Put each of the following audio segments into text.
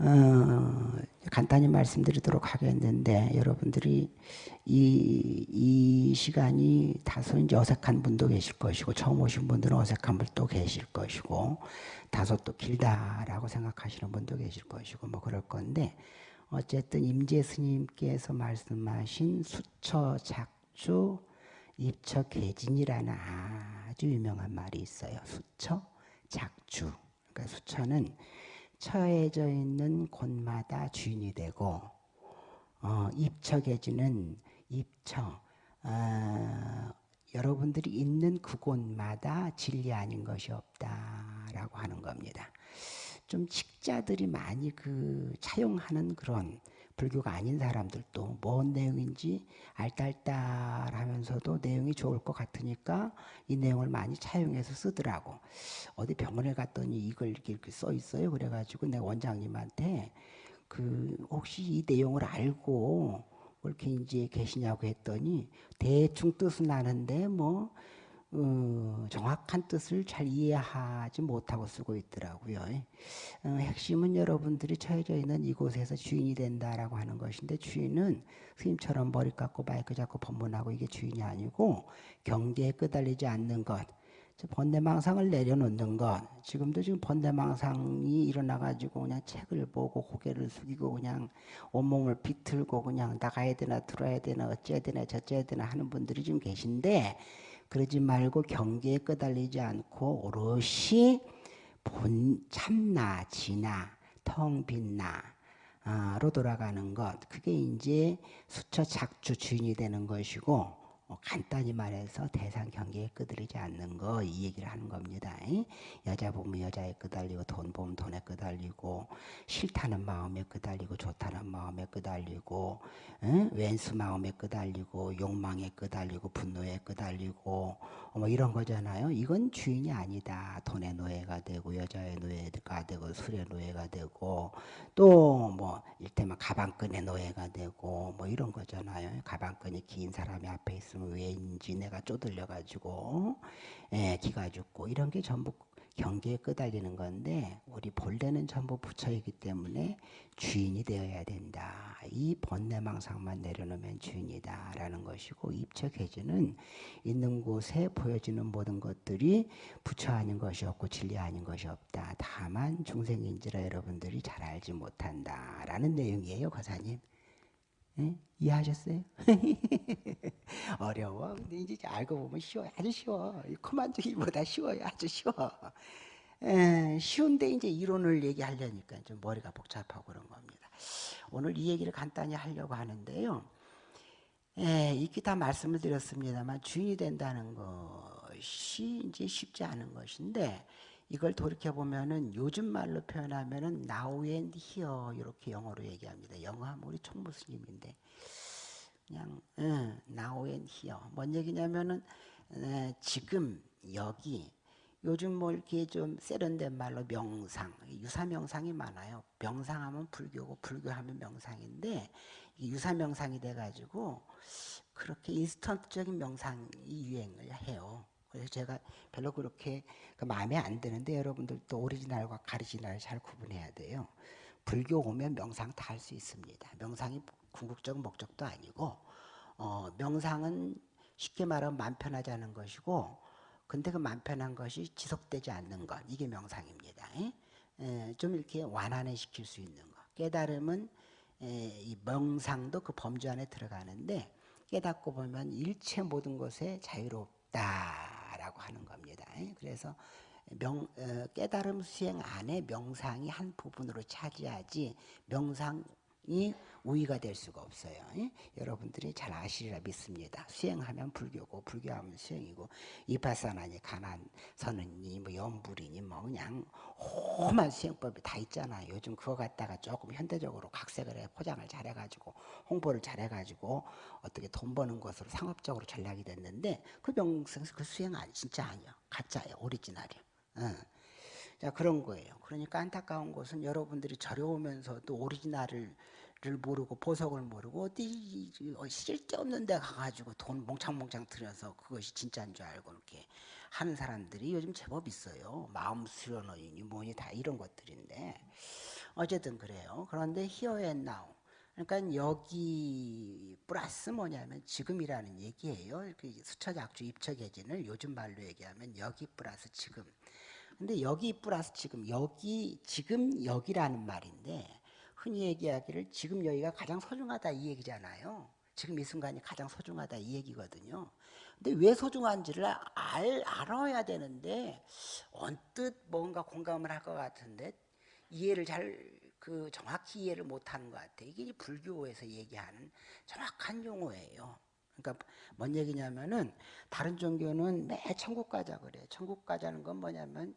어, 간단히 말씀드리도록 하겠는데 여러분들이 이, 이 시간이 다소 이제 어색한 분도 계실 것이고 처음 오신 분들은 어색한 분도 계실 것이고 다소 또 길다라고 생각하시는 분도 계실 것이고 뭐 그럴 건데 어쨌든 임재 스님께서 말씀하신 수처 작주 입처 개진이라는 아주 유명한 말이 있어요. 수처 작주. 그러니까 수처는 처해져 있는 곳마다 주인이 되고 어, 입처계주는 입처 어, 여러분들이 있는 그곳마다 진리 아닌 것이 없다라고 하는 겁니다. 좀 식자들이 많이 그 차용하는 그런 불교가 아닌 사람들도 뭔 내용인지 알딸딸 하면서도 내용이 좋을 것 같으니까 이 내용을 많이 차용해서 쓰더라고. 어디 병원에 갔더니 이걸 이렇게, 이렇게 써 있어요. 그래가지고 내가 원장님한테 그 혹시 이 내용을 알고 이제 계시냐고 했더니 대충 뜻은 아는데 뭐 어, 정확한 뜻을 잘 이해하지 못하고 쓰고 있더라고요. 어, 핵심은 여러분들이 처해져 있는 이곳에서 주인이 된다라고 하는 것인데 주인은 스님처럼 머리 깎고 마이크 잡고 법문하고 이게 주인이 아니고 경계에 끄달리지 않는 것. 번뇌망상을 내려놓는 것. 지금도 지금 번뇌망상이 일어나가지고 그냥 책을 보고 고개를 숙이고 그냥 온몸을 비틀고 그냥 나가야 되나 들어야 되나 어째야 되나 저째야 되나 하는 분들이 좀 계신데 그러지 말고 경계에 끄달리지 않고 오롯이 본 참나 지나 텅 빈나 로 돌아가는 것. 그게 이제 수처 작주 주인이 되는 것이고 어, 간단히 말해서 대상 경계에 끄달리지 않는 거 이 얘기를 하는 겁니다. 여자 보면 여자에 끄달리고 돈 보면 돈에 끄달리고 싫다는 마음에 끄달리고 좋다는 마음에 끄달리고 왼수 마음에 끄달리고 욕망에 끄달리고 분노에 끄달리고 뭐 이런 거잖아요. 이건 주인이 아니다. 돈의 노예가 되고 여자의 노예가 되고 술의 노예가 되고 또 뭐 일테면 가방끈의 노예가 되고 뭐 이런 거잖아요. 가방끈이 긴 사람이 앞에 있으면 있으면 왜인지 내가 쪼들려 가지고 예, 기가 죽고 이런 게 전부 경계에 끄달리는 건데 우리 본래는 전부 부처이기 때문에 주인이 되어야 된다. 이 번뇌망상만 내려놓으면 주인이다 라는 것이고 입처계주는 있는 곳에 보여지는 모든 것들이 부처 아닌 것이 없고 진리 아닌 것이 없다. 다만 중생인지라 여러분들이 잘 알지 못한다 라는 내용이에요, 거사님. 예? 이해하셨어요? 어려워. 근데 이제 알고 보면 쉬워요. 아주 쉬워. 코만두기보다 쉬워요. 아주 쉬워. 에, 쉬운데 이제 이론을 얘기하려니까 좀 머리가 복잡하고 그런 겁니다. 오늘 이 얘기를 간단히 하려고 하는데요. 에, 이렇게 다 말씀을 드렸습니다만 주인이 된다는 것이 이제 쉽지 않은 것인데 이걸 돌이켜 보면은 요즘 말로 표현하면은 now and here 이렇게 영어로 얘기합니다. 영어하면 우리 총무 스님인데 그냥 응, now and here 뭔 얘기냐면은 에, 지금 여기 요즘 뭐 이렇게 좀 세련된 말로 명상, 유사 명상이 많아요. 명상하면 불교고 불교하면 명상인데 유사 명상이 돼가지고 그렇게 인스턴트적인 명상이 유행을 해요. 그래서 제가 별로 그렇게 그 마음에 안 드는데 여러분들도 오리지널과 가리지널을 잘 구분해야 돼요. 불교 오면 명상 다 할 수 있습니다. 명상이 궁극적 목적도 아니고 어, 명상은 쉽게 말하면 만편하지 않은 것이고 근데 그 만편한 것이 지속되지 않는 것 이게 명상입니다. 에, 좀 이렇게 완화해 시킬 수 있는 것 깨달음은 에, 이 명상도 그 범주 안에 들어가는데 깨닫고 보면 일체 모든 것에 자유롭다 라고 하는 겁니다. 그래서 명, 어, 깨달음 수행 안에 명상이 한 부분으로 차지하지 명상 이 우위가 될 수가 없어요. 여러분들이 잘 아시리라 믿습니다. 수행하면 불교고 불교하면 수행이고 이파사나니 가난 선언이 뭐 연불이니 뭐 그냥 험한 수행법이 다 있잖아요. 요즘 그거 갖다가 조금 현대적으로 각색을 해 포장을 잘해 가지고 홍보를 잘해 가지고 어떻게 돈 버는 것으로 상업적으로 전략이 됐는데 그 명상 그 수행 아니 진짜 아니야 가짜예요 오리지널이야. 응. 자 그런 거예요. 그러니까 안타까운 것은 여러분들이 저려오면서도 오리지널을 모르고 보석을 모르고 어디 쓸데없는 데 가가지고 돈 몽창몽창 들여서 그것이 진짜인 줄 알고 이렇게 하는 사람들이 요즘 제법 있어요. 마음 수련원이니 뭐니 다 이런 것들인데 어쨌든 그래요. 그런데 and now. 그러니까 여기 플러스 뭐냐면 지금이라는 얘기예요. 그 수처작주 입처계진을 요즘 말로 얘기하면 여기 플러스 지금. 근데 여기 플러스 지금 여기 지금 여기라는 말인데 흔히 얘기하기를 지금 여기가 가장 소중하다 이 얘기잖아요. 지금 이 순간이 가장 소중하다 이 얘기거든요. 근데 왜 소중한지를 알, 알아야 되는데 언뜻 뭔가 공감을 할 것 같은데 이해를 잘 그 정확히 이해를 못하는 것 같아. 이게 불교에서 얘기하는 정확한 용어예요. 그러니까 뭔 얘기냐면은 다른 종교는 매 천국 가자 그래. 천국 가자는 건 뭐냐면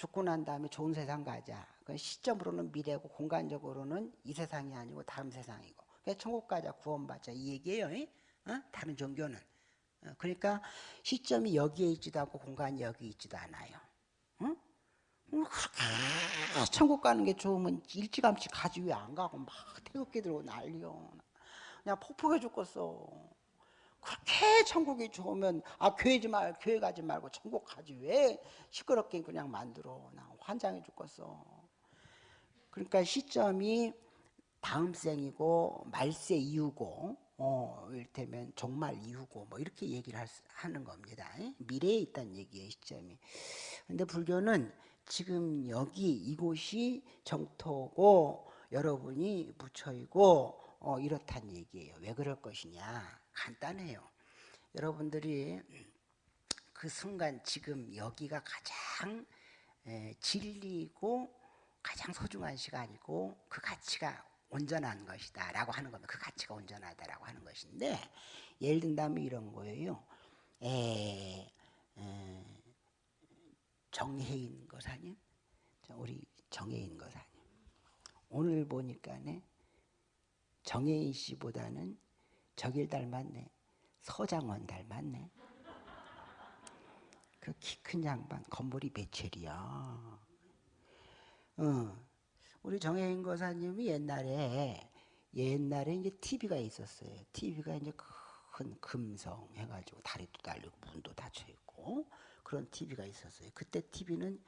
죽고 난 다음에 좋은 세상 가자. 그 시점으로는 미래고 공간적으로는 이 세상이 아니고 다음 세상이고. 그러니까 천국 가자 구원받자 이 얘기예요. 어? 다른 종교는. 어, 그러니까 시점이 여기에 있지도 않고 공간이 여기 있지도 않아요. 응? 그렇게 천국 가는 게 좋으면 일찌감치 가지 왜 안 가고 막 태극기 들고 난리요. 그냥 폭풍해 죽겠어. 그렇게 천국이 좋으면 아 교회 말 교회 가지 말고 천국 가지 왜 시끄럽게 그냥 만들어 나 환장해 죽겠어. 그러니까 시점이 다음 생이고 말세 이후고 어, 일테면 종말 이후고 뭐 이렇게 얘기를 할, 하는 겁니다. 미래에 있다는 얘기예요 시점이. 근데 불교는 지금 여기 이곳이 정토고 여러분이 부처이고 어, 이렇단 얘기예요. 왜 그럴 것이냐? 간단해요. 여러분들이 그 순간 지금 여기가 가장 에, 진리고 가장 소중한 시간이고 그 가치가 온전한 것이다 라고 하는 겁니다. 그 가치가 온전하다라고 하는 것인데 예를 든다면 이런 거예요. 에, 에, 정혜인 거사님 우리 정혜인 거사님 오늘 보니까 네 정혜인 씨보다는 저길 닮았네 서장원 닮았네 그 키 큰 양반 건물이 배첼이야 어. 우리 정혜인 거사님이 옛날에 옛날에 이제 TV가 있었어요. TV가 이제 큰 금성 해가지고 다리도 달리고 문도 닫혀 있고 그런 TV가 있었어요. 그때 TV는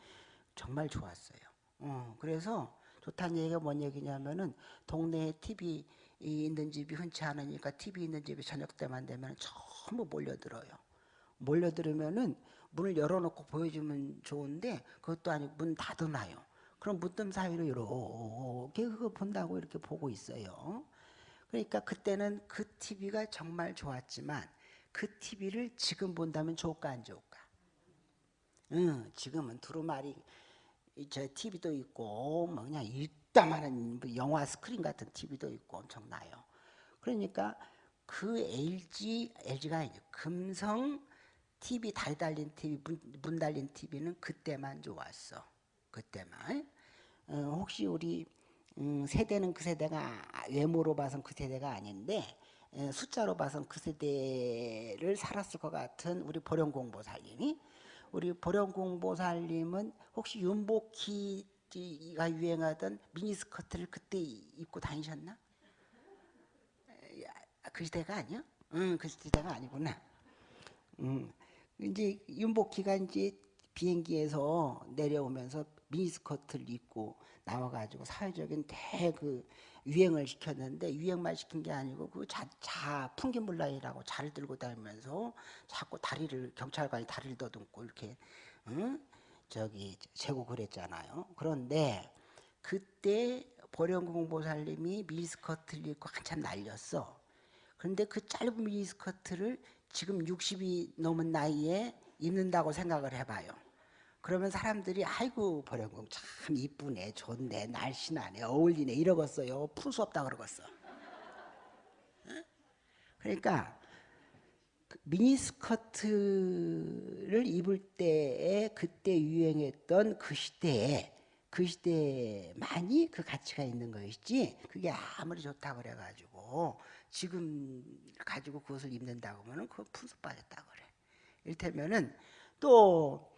정말 좋았어요. 어, 그래서 좋다는 얘기가 뭔 얘기냐면은 동네에 TV 있는 집이 흔치 않으니까 TV 있는 집이 저녁 때만 되면 전부 몰려들어요. 몰려들으면은 문을 열어놓고 보여주면 좋은데 그것도 아니고 문 닫아놔요. 그럼 무덤 사이로 이렇게 그거 본다고 이렇게 보고 있어요. 그러니까 그때는 그 TV가 정말 좋았지만 그 TV를 지금 본다면 좋을까 안 좋을까? 응, 지금은 두루마리 저 TV도 있고 뭐 그냥 이따만한 뭐 영화 스크린 같은 TV도 있고 엄청나요. 그러니까 그 LG LG가 아니죠. 금성 TV 다리 달린 TV 문, 문 달린 TV는 그때만 좋았어. 그때만 어, 혹시 우리 음, 세대는 그 세대가 외모로 봐선 그 세대가 아닌데 에, 숫자로 봐선 그 세대를 살았을 것 같은 우리 보령공보살님이 우리 보령공보살님은 혹시 윤복희 가 유행하던 미니스커트를 그때 입고 다니셨나? 그 시대가 아니야? 응, 그 시대가 아니구나. 음, 이제 윤복희가 이제 비행기에서 내려오면서 미니스커트를 입고 나와가지고 사회적인 대그 유행을 시켰는데 유행만 시킨 게 아니고 그 자, 자 풍기물라이라고 자를 들고 다니면서 자꾸 다리를 경찰관이 다리를 더듬고 이렇게 응? 저기 재고 그랬잖아요. 그런데 그때 보령공 보살님이 미니스커트를 입고 한참 날렸어. 그런데 그 짧은 미니스커트를 지금 60이 넘은 나이에 입는다고 생각을 해봐요. 그러면 사람들이 아이고 보령공 참 이쁘네 좋네 날씬하네 어울리네 이러겠어요 풀 수 없다 그러겠어 그러니까 그 미니스커트를 입을 때에 그때 유행했던 그 시대에 그 시대만이 그 가치가 있는 것이지 그게 아무리 좋다 그래가지고 지금 가지고 그것을 입는다고 하면 그거 푼수 빠졌다 그래 이를테면은 또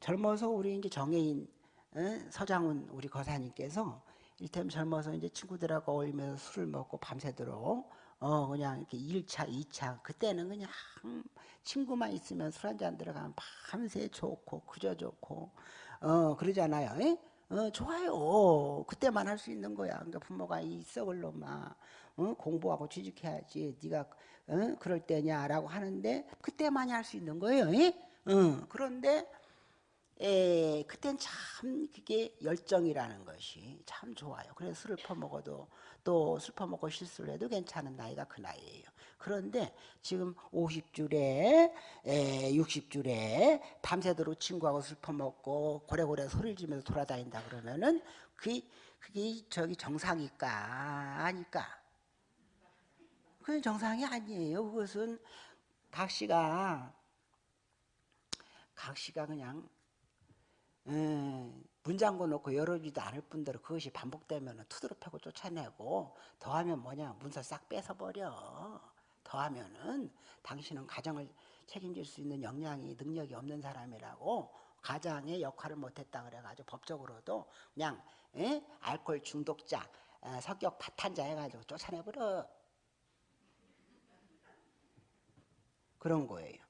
젊어서 우리 이제 정혜인 어? 서장훈 우리 거사님께서 일테면 젊어서 이제 친구들하고 어울리면서 술을 먹고 밤새도록 어 그냥 이렇게 1차, 2차 그때는 그냥 친구만 있으면 술 한잔 들어가면 밤새 좋고 그저 좋고 어 그러잖아요. 에? 어, 좋아요. 그때만 할 수 있는 거야. 그러니까 부모가 이 썩을 놈아 어? 공부하고 취직해야지. 네가 어? 그럴 때냐라고 하는데 그때만이 할 수 있는 거예요. 어, 그런데 에, 그땐 참 그게 열정이라는 것이 참 좋아요. 그래서 술을 퍼먹어도 또술 퍼먹고 실수를 해도 괜찮은 나이가 그 나이예요. 그런데 지금 50줄에 60줄에 밤새도록 친구하고 술 퍼먹고 고래고래 소리를 지면서 돌아다닌다 그러면은 그게, 그게 저기 정상일까 아닐까? 그건 정상이 아니에요. 그것은 각 씨가 각 씨가 그냥 음, 문 잠궈 놓고 열어주지도 않을 뿐더러 그것이 반복되면 투드러 패고 쫓아내고 더하면 뭐냐? 문서 싹 뺏어버려. 더하면은 당신은 가정을 책임질 수 있는 역량이 능력이 없는 사람이라고 가장의 역할을 못했다 그래가지고 법적으로도 그냥 에? 알코올 중독자 에, 성격 파탄자 해가지고 쫓아내버려. 그런 거예요.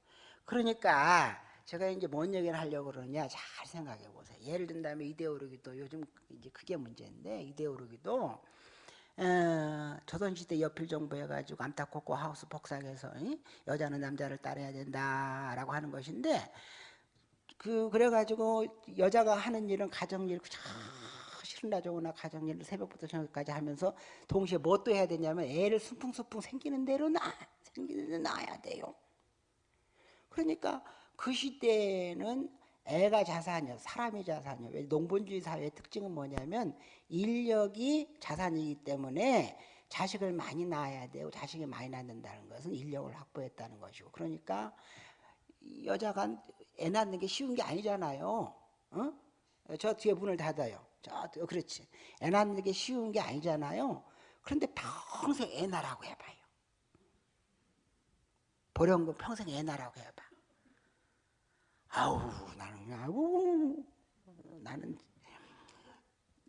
그러니까 제가 이제 뭔 얘기를 하려고 그러냐 잘 생각해 보세요. 예를 든다면 이데올로기도 요즘 이제 그게 문제인데 이데올로기도 어, 조선시대 여필 정부 해가지고 암탉코코 하우스 복사해서 이? 여자는 남자를 따라야 된다라고 하는 것인데 그 그래가지고 여자가 하는 일은 가정일 싫으나 좋으나 가정일을 새벽부터 저녁까지 하면서 동시에 뭣도 해야 되냐면 애를 순풍순풍 생기는 대로 낳 생기는 대로 낳아야 돼요. 그러니까 그 시대에는 애가 자산이요. 사람이 자산이요. 왜 농본주의 사회의 특징은 뭐냐면 인력이 자산이기 때문에 자식을 많이 낳아야 되고 자식이 많이 낳는다는 것은 인력을 확보했다는 것이고 그러니까 여자가 애 낳는 게 쉬운 게 아니잖아요. 어? 저 뒤에 문을 닫아요. 저 그렇지. 애 낳는 게 쉬운 게 아니잖아요. 그런데 평생 애 낳으라고 해봐요. 보령금 평생 애 낳으라고 해봐. 아우 나는 아우. 나는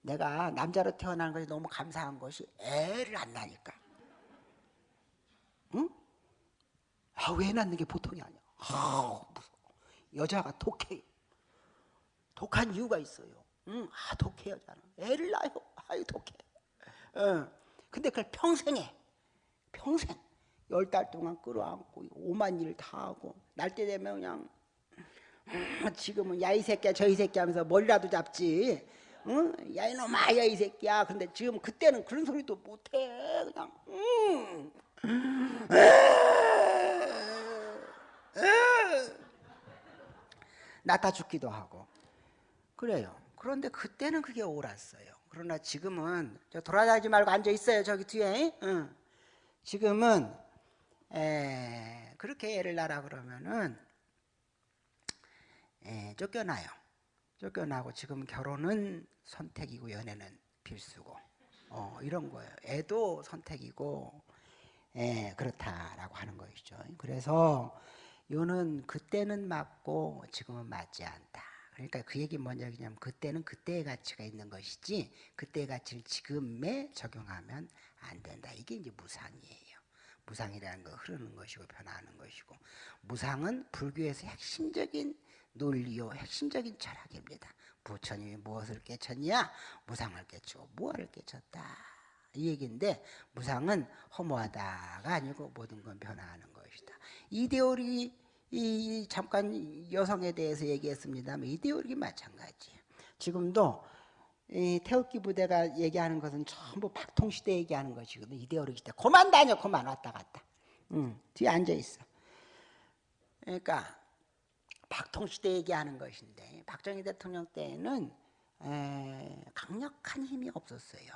내가 남자로 태어난 것이 너무 감사한 것이 애를 안 낳으니까. 응? 애 낳는 게 보통이 아니야? 아우 무서워. 여자가 독해. 독한 이유가 있어요. 응? 아 독해 여자는. 애를 낳아요. 아유 독해. 어. 근데 그걸 평생 해. 평생. 열 달 동안 끌어안고 오만 일 다 하고 날 때 되면 그냥 지금은 야 이 새끼야 저 이 새끼 하면서 머리라도 잡지. 응? 야 이놈아 야 이 새끼야. 근데 지금 그때는 그런 소리도 못해 그냥. 응. 나타 죽기도 하고. 그래요. 그런데 그때는 그게 옳았어요. 그러나 지금은 저 돌아다니지 말고 앉아 있어요 저기 뒤에. 응. 지금은 에, 그렇게 애를 낳라 그러면은 에, 쫓겨나요. 쫓겨나고 지금 결혼은 선택이고 연애는 필수고 어, 이런 거예요. 애도 선택이고 에, 그렇다라고 하는 것이죠. 그래서 요는 그때는 맞고 지금은 맞지 않다. 그러니까 그 얘기 뭐냐 그냥 그때는 그때의 가치가 있는 것이지 그때의 가치를 지금에 적용하면 안 된다. 이게 이제 무상이에요. 무상이라는 거 흐르는 것이고 변화하는 것이고 무상은 불교에서 핵심적인 논리요 핵심적인 철학입니다. 부처님이 무엇을 깨쳤냐? 무상을 깨치고 무엇을 깨쳤다. 이 얘기인데 무상은 허무하다가 아니고 모든 건 변화하는 것이다. 이데올이 이 잠깐 여성에 대해서 얘기했습니다만 이데올이 마찬가지예요. 지금도 이 태극기 부대가 얘기하는 것은 전부 박통시대 얘기하는 것이거든. 이데올로기 시대. 그만 다녀, 그만 왔다 갔다. 응, 뒤에 앉아 있어. 그러니까 박통시대 얘기하는 것인데 박정희 대통령 때에는 에, 강력한 힘이 없었어요.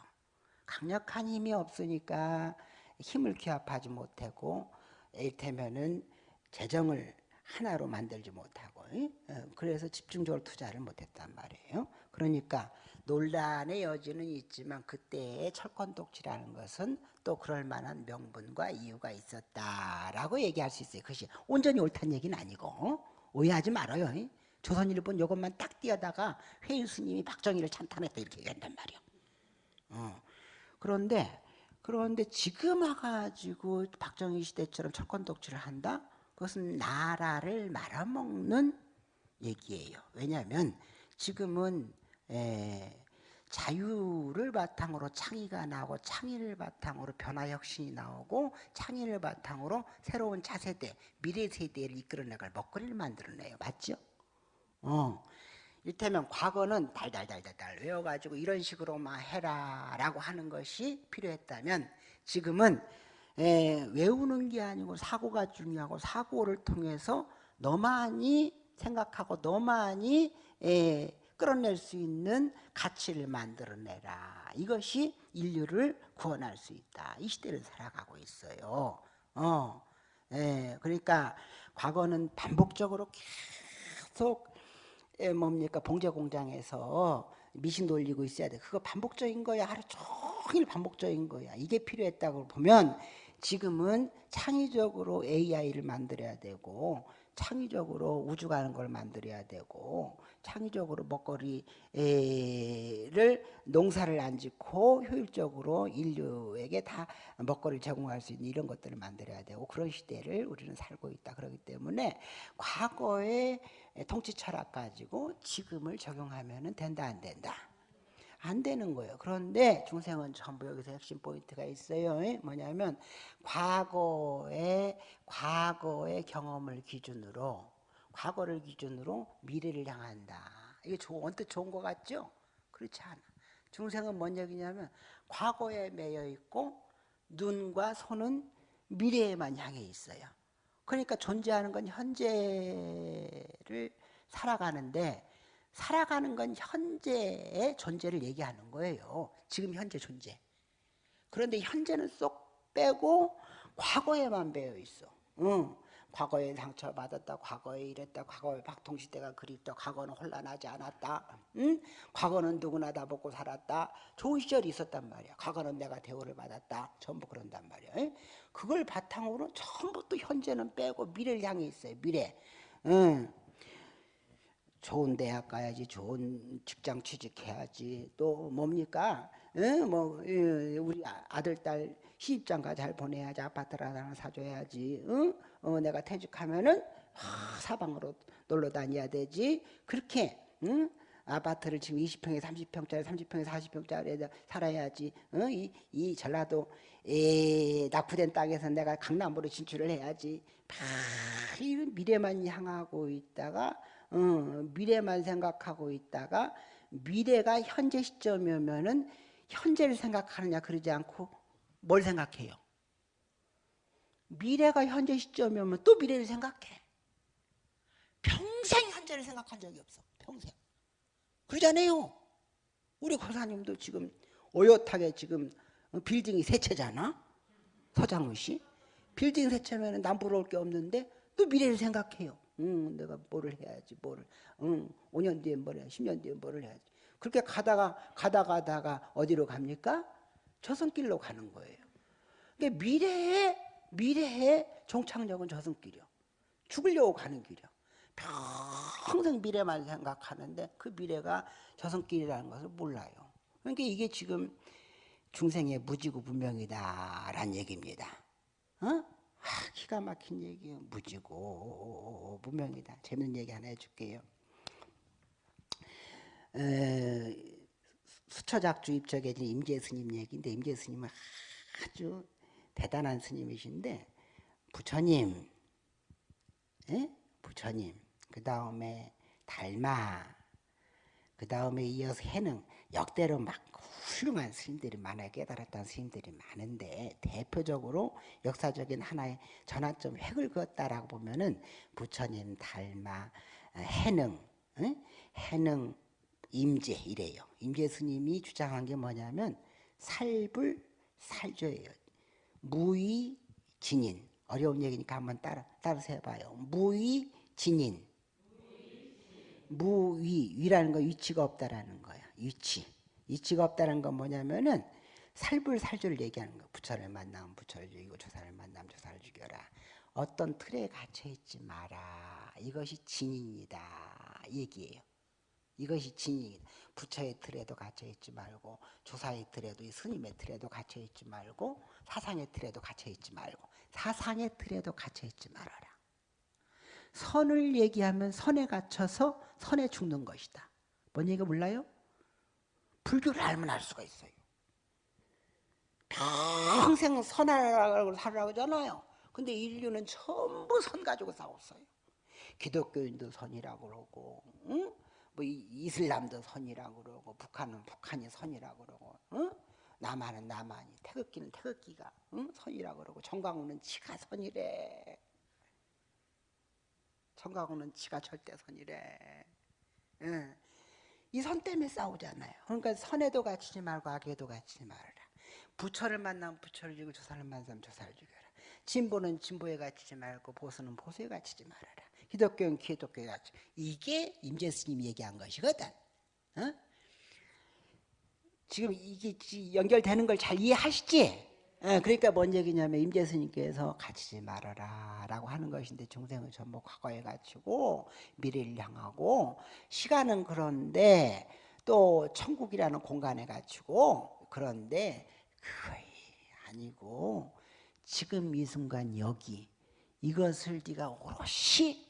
강력한 힘이 없으니까 힘을 규합하지 못하고 이를테면은 재정을 하나로 만들지 못하고 어, 그래서 집중적으로 투자를 못했단 말이에요. 그러니까 논란의 여지는 있지만 그때의 철권독지라는 것은 또 그럴 만한 명분과 이유가 있었다라고 얘기할 수 있어요. 그것이 온전히 옳다는 얘기는 아니고 오해하지 말아요. 조선일보 이것만 딱 띄어다가 회의 스님이 박정희를 찬탄했다 이렇게 얘기한단 말이야. 어. 그런데 그런데 지금 와가지고 박정희 시대처럼 철권 독주를 한다? 그것은 나라를 말아먹는 얘기예요. 왜냐하면 지금은 에, 자유를 바탕으로 창의가 나오고 창의를 바탕으로 변화 혁신이 나오고 창의를 바탕으로 새로운 차세대 미래 세대를 이끌어내갈 먹거리를 만들어내요 맞죠? 어. 이를테면 과거는 달달달달달 외워가지고 이런 식으로만 해라 라고 하는 것이 필요했다면 지금은 에, 외우는 게 아니고 사고가 중요하고 사고를 통해서 너만이 생각하고 너만이 에, 끌어낼 수 있는 가치를 만들어내라 이것이 인류를 구원할 수 있다 이 시대를 살아가고 있어요 어, 에, 그러니까 과거는 반복적으로 계속 에, 뭡니까 봉제 공장에서 미신 돌리고 있어야 돼. 그거 반복적인 거야. 하루 종일 반복적인 거야. 이게 필요했다고 보면 지금은 창의적으로 AI를 만들어야 되고 창의적으로 우주 가는 걸 만들어야 되고 창의적으로 먹거리를 농사를 안 짓고 효율적으로 인류에게 다 먹거리를 제공할 수 있는 이런 것들을 만들어야 되고 그런 시대를 우리는 살고 있다. 그렇기 때문에 과거의 통치 철학 가지고 지금을 적용하면 된다 안 된다. 안 되는 거예요. 그런데 중생은 전부 여기서 핵심 포인트가 있어요. 뭐냐면 과거의 과거의 경험을 기준으로 과거를 기준으로 미래를 향한다. 이게 언뜻 좋은 것 같죠? 그렇지 않아. 중생은 뭔 얘기냐면 과거에 매여 있고 눈과 손은 미래에만 향해 있어요. 그러니까 존재하는 건 현재를 살아가는데 살아가는 건 현재의 존재를 얘기하는 거예요. 지금 현재 존재. 그런데 현재는 쏙 빼고 과거에만 배어 있어. 응. 과거에 상처받았다, 과거에 이랬다, 과거에 박통시대가 그립다, 과거는 혼란하지 않았다, 응? 과거는 누구나 다 먹고 살았다, 좋은 시절이 있었단 말이야. 과거는 내가 대우를 받았다, 전부 그런단 말이야. 응? 그걸 바탕으로 전부 또 현재는 빼고 미래를 향해 있어요. 미래. 응. 좋은 대학 가야지 좋은 직장 취직해야지 또 뭡니까 응? 뭐 우리 아들 딸 시집장가 잘 보내야지 아파트를 하나 사줘야지 응? 어, 내가 퇴직하면은 하, 사방으로 놀러 다녀야 되지 그렇게 응? 아파트를 지금 20평에 30평짜리 30평에 40평짜리 살아야지 어? 이, 이 전라도 에, 낙후된 땅에서 내가 강남으로 진출을 해야지 막 미래만 향하고 있다가 어, 미래만 생각하고 있다가 미래가 현재 시점이면은 현재를 생각하느냐 그러지 않고 뭘 생각해요? 미래가 현재 시점이면 또 미래를 생각해. 평생 현재를 생각한 적이 없어. 평생. 그러잖아요. 우리 고사님도 지금 오롯하게 지금 빌딩이 세 채잖아. 서장훈 씨. 빌딩 세 채면 남 부러울 게 없는데 또 미래를 생각해요. 응, 내가 뭐를 해야지, 뭐를. 응, 5년 뒤에 뭘 해, 10년 뒤에 뭐를 해야지. 그렇게 가다가, 가다 가다가 어디로 갑니까? 저승길로 가는 거예요. 그러니까 미래에, 미래에 종착역은 저승길이요. 죽으려고 가는 길이요. 평생 미래만 생각하는데 그 미래가 저승길이라는 것을 몰라요. 그러니까 이게 지금 중생의 무지고 분명이다라는 얘기입니다. 어? 아, 기가 막힌 얘기예요. 무지고 무명이다. 재밌는 얘기 하나 해줄게요. 에, 수처작주 입적에 임재 스님 얘기인데 임재 스님은 아주 대단한 스님이신데 부처님, 에? 부처님, 그 다음에 달마, 그 다음에 이어서 해능 역대로 막 훌륭한 스님들이 많아요. 깨달았다는 스님들이 많은데 대표적으로 역사적인 하나의 전환점 획을 그었다라고 보면은 부처님 닮아 해능 응? 해능 임재 이래요. 임재 스님이 주장한 게 뭐냐면 살불 살조예요. 무의 진인 어려운 얘기니까 한번 따라 따라서 해봐요. 무의 진인 무위 위라는 거 위치가 없다라는 거야. 위치 이치가 없다는 건 뭐냐면은 살불살조를 얘기하는 거. 부처를 만나면 부처를 죽이고 조사를 만나면 조사를 죽여라. 어떤 틀에 갇혀 있지 마라. 이것이 진인이다. 얘기예요. 이것이 진인. 부처의 틀에도 갇혀 있지 말고 조사의 틀에도 스님의 틀에도 갇혀 있지 말고 사상의 틀에도 갇혀 있지 말고 사상의 틀에도 갇혀 있지 말아라. 선을 얘기하면 선에 갇혀서 선에 죽는 것이다. 뭔 얘기가 몰라요? 불교를 알면 알 수가 있어요. 평생 선하라고 살으라고 하잖아요. 근데 인류는 전부 선 가지고 싸웠어요. 기독교인도 선이라고 그러고, 응? 뭐 이슬람도 선이라고 그러고, 북한은 북한이 선이라고 그러고, 응? 남한은 남한이, 태극기는 태극기가 응? 선이라고 그러고, 정강훈은 지가 선이래. 정강훈은 지가 절대 선이래. 응. 이 선 때문에 싸우잖아요. 그러니까 선에도 갇히지 말고 악에도 갇히지 말아라. 부처를 만나면 부처를 죽이고 조사를 만나면 조사를 죽여라. 진보는 진보에 갇히지 말고 보수는 보수에 갇히지 말아라. 기독교는 기독교에 갇히. 이게 임재 스님이 얘기한 것이거든. 어? 지금 이게 연결되는 걸 잘 이해하시지? 예, 그러니까 뭔 얘기냐면 임재 스님께서 갇히지 말아라 라고 하는 것인데 중생은 전부 과거에 갇히고 미래를 향하고 시간은 그런데 또 천국이라는 공간에 갇히고 그런데 그거이 아니고 지금 이 순간 여기 이것을 네가 오롯이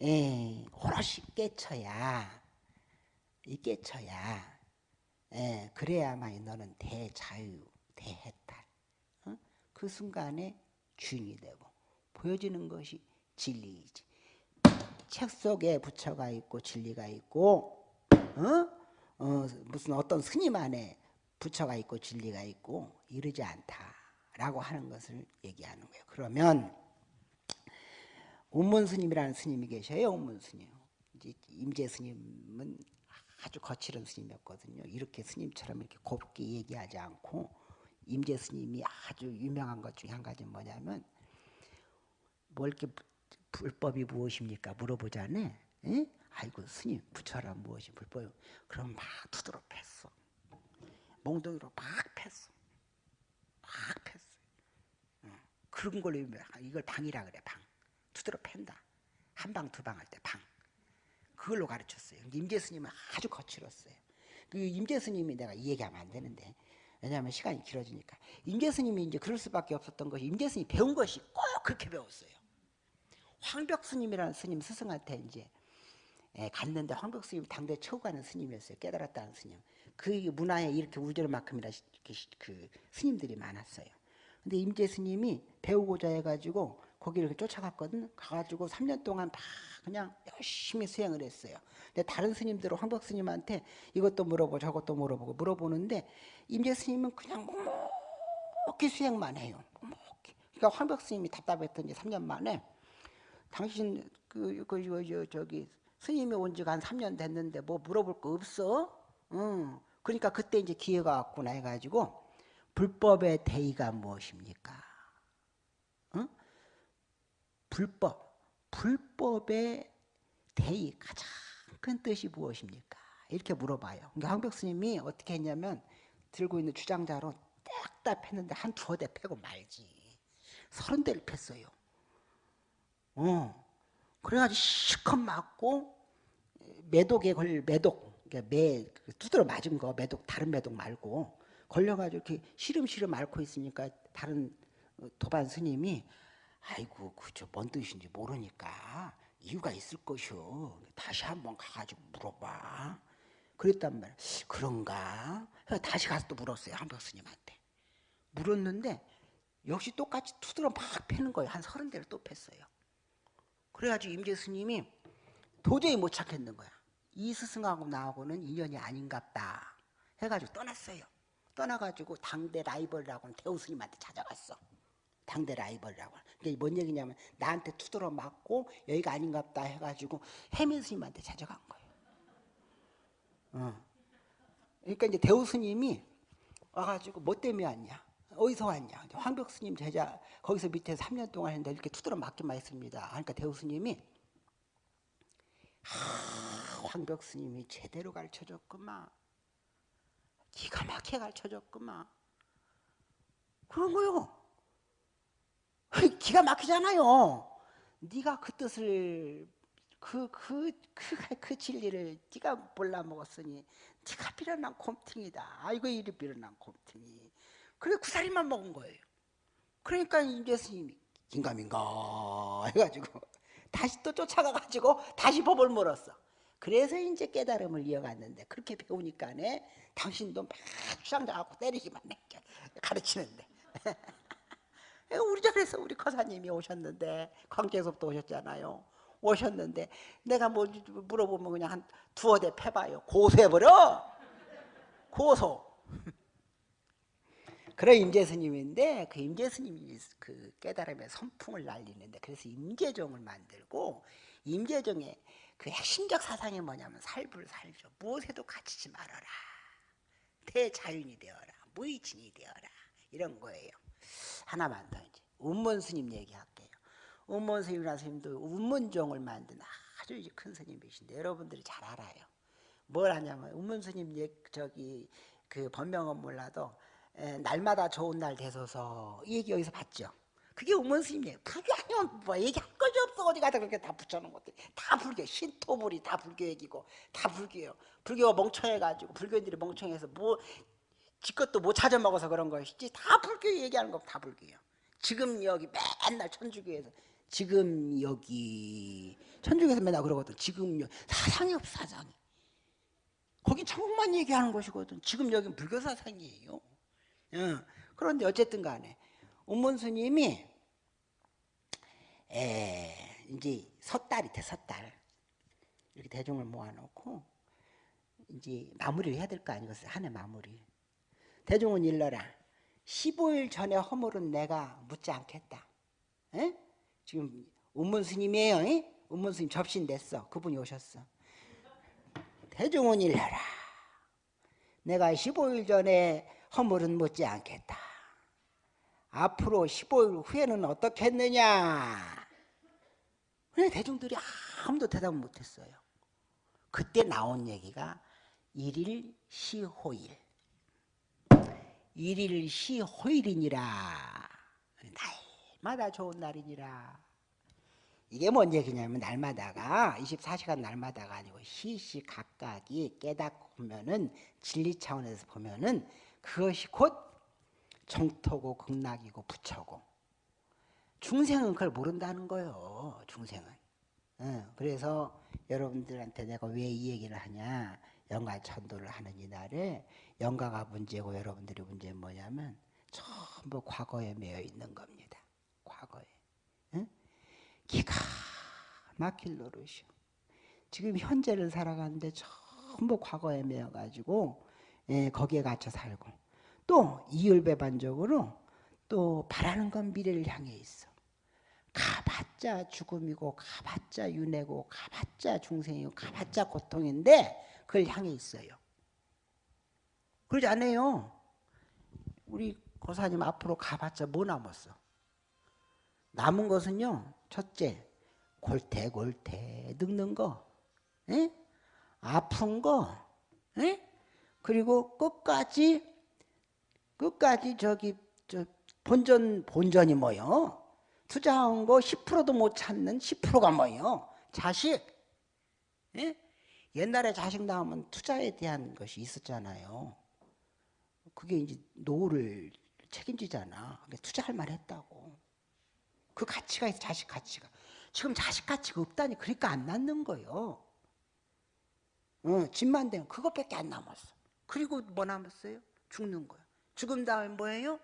예, 오롯이 깨쳐야 이 깨쳐야 예, 그래야만 너는 대자유 대해탈 어? 그 순간에 주인이 되고 보여지는 것이 진리이지 책 속에 부처가 있고 진리가 있고 어? 어, 무슨 어떤 스님 안에 부처가 있고 진리가 있고 이르지 않다라고 하는 것을 얘기하는 거예요. 그러면 운문 스님이라는 스님이 계셔요. 운문 스님. 이제 임재 스님은 아주 거칠은 스님이었거든요. 이렇게 스님처럼 이렇게 곱게 얘기하지 않고 임재 스님이 아주 유명한 것 중에 한 가지는 뭐냐면 뭐 이렇게 불법이 무엇입니까? 물어보자네. 에? 아이고 스님 부처란 무엇이 불법? 그럼 막 두드러 팼어. 몽둥이로 막 팼어. 막 팼어. 어. 그런 걸로 이걸 방이라 그래 방. 두드러 팬다. 한 방 두 방 할 때 방. 그걸로 가르쳤어요. 임재 스님은 아주 거칠었어요. 그 임재 스님이 내가 이 얘기하면 안 되는데 왜냐하면 시간이 길어지니까 임재 스님이 이제 그럴 수밖에 없었던 것이 임재 스님이 배운 것이 꼭 그렇게 배웠어요. 황벽 스님이라는 스님 스승한테 이제 예, 갔는데 황벽 스님 당대 최고 가는 스님이었어요. 깨달았다는 스님. 그 문화에 이렇게 우절만큼이나 그 스님들이 많았어요. 근데 임재 스님이 배우고자 해가지고 거기를 쫓아갔거든. 가가지고 3년 동안 다 그냥 열심히 수행을 했어요. 근데 다른 스님들은 황박 스님한테 이것도 물어보고 저것도 물어보고 물어보는데 임재 스님은 그냥 묵묵히 수행만 해요. 묵묵히. 그러니까 황박 스님이 답답했던 지 3년 만에 당신 그, 그, 저, 저기 스님이 온 지가 한 3년 됐는데 뭐 물어볼 거 없어? 응. 그러니까 그때 이제 기회가 왔구나 해가지고 불법의 대의가 무엇입니까? 응? 불법, 불법의 대의 가장 큰 뜻이 무엇입니까? 이렇게 물어봐요. 그러니까 황벽 스님이 어떻게 했냐면 들고 있는 주장자로 딱딱 팼는데 한 두어 대 패고 말지. 서른 대를 팼어요. 어. 그래가지고 실컷 맞고 매독에 걸 매독 그러니까 매 두드러 맞은 거 매독 다른 매독 말고 걸려가지고 이렇게 시름시름 앓고 있으니까 다른 도반 스님이 아이고 그저 뭔 뜻인지 모르니까 이유가 있을 것이오 다시 한번 가가지고 물어봐 그랬단 말이야 그런가 다시 가서 또 물었어요 한벽 스님한테 물었는데 역시 똑같이 투드러 막 패는 거예요 한 서른 대를 또 팼어요 그래가지고 임재 스님이 도저히 못 찾겠는 거야. 이 스승하고 나하고는 인연이 아닌갑다. 해가지고 떠났어요. 떠나가지고 당대 라이벌이라고 하는 대우 스님한테 찾아갔어. 당대 라이벌이라고. 그게 뭔 얘기냐면 나한테 투드러 맞고 여기가 아닌갑다 해가지고 해민 스님한테 찾아간 거예요. 어. 그러니까 이제 대우 스님이 와가지고 뭐 때문에 왔냐? 어디서 왔냐? 황벽 스님 제자 거기서 밑에 3년 동안 했는데 이렇게 투드러 맞기만 했습니다. 그러니까 대우 스님이 하, 황벽 스님이 제대로 가르쳐줬구만. 기가 막히게 가르쳐줬구만. 그런 거요. 기가 막히잖아요. 네가 그 뜻을 그그 그 그, 그 진리를 네가 몰라 먹었으니 네가 빌어난 곰팅이다. 아이고 이리 빌어난 곰팅이. 그래 구사리만 먹은 거예요. 그러니까 이제 스님이 긴가민가 해가지고 다시 또 쫓아가가지고 다시 법을 물었어. 그래서 이제 깨달음을 이어갔는데 그렇게 배우니까네 당신도 막 갖고 때리기만 해 가르치는데 우리 절에서 우리 커사님이 오셨는데 광주에서부터 오셨잖아요. 오셨는데 내가 뭐 물어보면 그냥 한 두어 대 패봐요. 고소해버려! 고소! 그런 임재 스님인데 그 임재 스님이 그 깨달음의 선풍을 날리는데 그래서 임재종을 만들고 임재종의 그 핵심적 사상이 뭐냐면 살불 살죠. 무엇에도 갇히지 말아라. 대자윤이 되어라. 무의진이 되어라. 이런 거예요 하나만 더 이제 운문 스님 얘기할게요. 운문 스님이라는 스님도 운문종을 만든 아주 큰 스님이신데 여러분들이 잘 알아요. 뭘 하냐면 운문 스님 저기 그 본명은 몰라도 에, 날마다 좋은 날 되소서 이 얘기 여기서 봤죠. 그게 운문 스님이에요. 그게 아니면 뭐 얘기할 것이 없어. 어디 가다 그렇게 다 붙여놓은 것들. 다 불교 신토불이 다 불교 얘기고 다 불교예요. 불교가 멍청해가지고 불교인들이 멍청해서 뭐 지것도 못 찾아 먹어서 그런 것이지 다 불교 얘기하는 거 다 불교예요. 지금 여기 맨날 천주교에서 지금 여기 천주교에서 맨날 그러거든. 지금 여기 사상이 없어 사상이. 거긴 천국만 얘기하는 것이거든. 지금 여기는 불교 사상이에요. 어, 그런데 어쨌든 간에 운문 스님이 에, 이제 섣달이 돼 섣달 이렇게 대중을 모아놓고 이제 마무리를 해야 될 거 아니겠어요? 한 해 마무리 대중은 일러라. 15일 전에 허물은 내가 묻지 않겠다. 에? 지금 운문 스님이에요 에? 운문 스님 접신 됐어. 그분이 오셨어. 대중은 일러라. 내가 15일 전에 허물은 묻지 않겠다. 앞으로 15일 후에는 어떻게 했느냐? 그래 대중들이 아무도 대답을 못했어요? 그때 나온 얘기가 일일 시호일 일일 시 호일이니라. 날마다 좋은 날이니라. 이게 뭔 얘기냐면 날마다가 24시간 날마다가 아니고 시시 각각이 깨닫고 보면은 진리 차원에서 보면은 그것이 곧 정토고 극락이고 부처고. 중생은 그걸 모른다는 거예요 중생은. 어, 그래서 여러분들한테 내가 왜 이 얘기를 하냐 영가 천도를 하는 이날에 영가가 문제고 여러분들이 문제는 뭐냐면 전부 과거에 매여 있는 겁니다. 과거에. 응? 기가 막힐 노릇이요. 지금 현재를 살아가는데 전부 과거에 매여가지고 예, 거기에 갇혀 살고 또 이율배반적으로 또 바라는 건 미래를 향해 있어. 가봤자 죽음이고 가봤자 윤회고 가봤자 중생이고 가봤자 고통인데 그걸 향해 있어요 그러지 않아요 우리 고사님 앞으로 가봤자 뭐 남았어 남은 것은요 첫째 골태골태 늙는 거 에? 아픈 거 에? 그리고 끝까지 끝까지 저기 저 본전 본전이 뭐요? 투자한 거 10%도 못 찾는 10%가 뭐요? 자식. 예? 옛날에 자식 낳으면 투자에 대한 것이 있었잖아요. 그게 이제 노후를 책임지잖아. 투자할 만 했다고. 그 가치가 있어, 자식 가치가. 지금 자식 가치가 없다니, 그러니까 안 낳는 거예요. 어, 집만 되면 그것밖에 안 남았어. 그리고 뭐 남았어요? 죽는 거야. 죽음 다음에 뭐예요?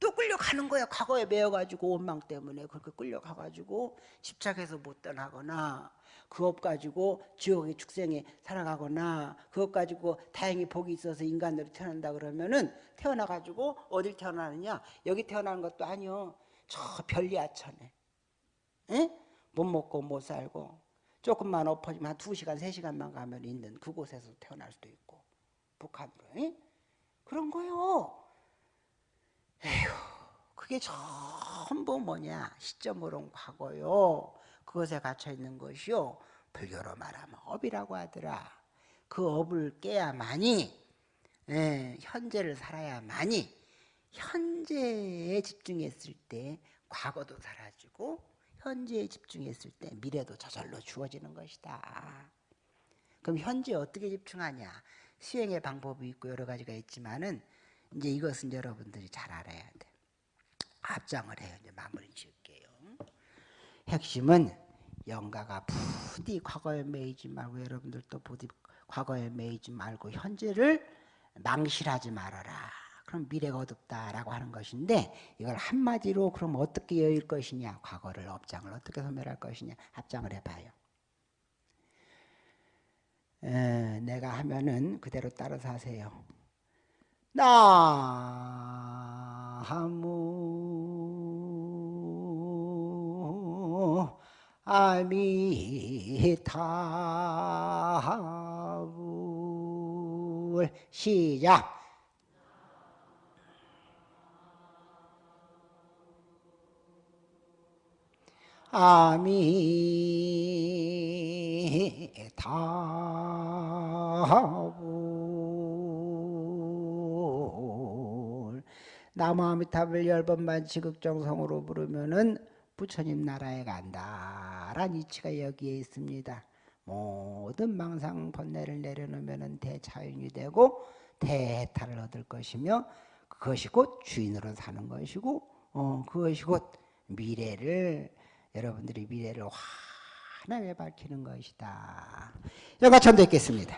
또 끌려가는 거야. 과거에 매여가지고 원망 때문에 그렇게 끌려가가지고 집착해서 못 떠나거나 그것 가지고 지옥의 축생에 살아가거나 그것 가지고 다행히 복이 있어서 인간으로 태어난다 그러면은 태어나 가지고 어딜 태어나느냐 여기 태어나는 것도 아니요 저 별리하천에 에? 못 먹고 못 살고 조금만 엎어지면 한 두시간세시간만 가면 있는 그곳에서 태어날 수도 있고 북한으로 에? 그런 거요 에휴, 그게 전부 뭐냐? 시점으로는 과거요. 그것에 갇혀 있는 것이요. 불교로 말하면 업이라고 하더라. 그 업을 깨야만이 예, 현재를 살아야만이 현재에 집중했을 때 과거도 사라지고 현재에 집중했을 때 미래도 저절로 주어지는 것이다. 그럼 현재 어떻게 집중하냐? 수행의 방법이 있고 여러 가지가 있지만은 이제 이것은 여러분들이 잘 알아야 돼. 합장을 해요. 이제 마무리 지을게요. 핵심은 영가가 부디 과거에 매이지 말고 여러분들도 부디 과거에 매이지 말고 현재를 망실하지 말아라. 그럼 미래가 어둡다라고 하는 것인데 이걸 한마디로 그럼 어떻게 여일 것이냐 과거를 업장을 어떻게 소멸할 것이냐 합장을 해봐요. 에, 내가 하면은 그대로 따라서 하세요. 나무 아미타불 시작. 아미타불 나무 아미타불 열 번만 지극정성으로 부르면은 부처님 나라에 간다란 이치가 여기에 있습니다. 모든 망상 번뇌를 내려놓으면 대차윤이 되고 대해탈을 얻을 것이며 그것이 곧 주인으로 사는 것이고 어, 그것이 곧 미래를 여러분들이 미래를 환하게 밝히는 것이다. 여기까지 전도했겠습니다.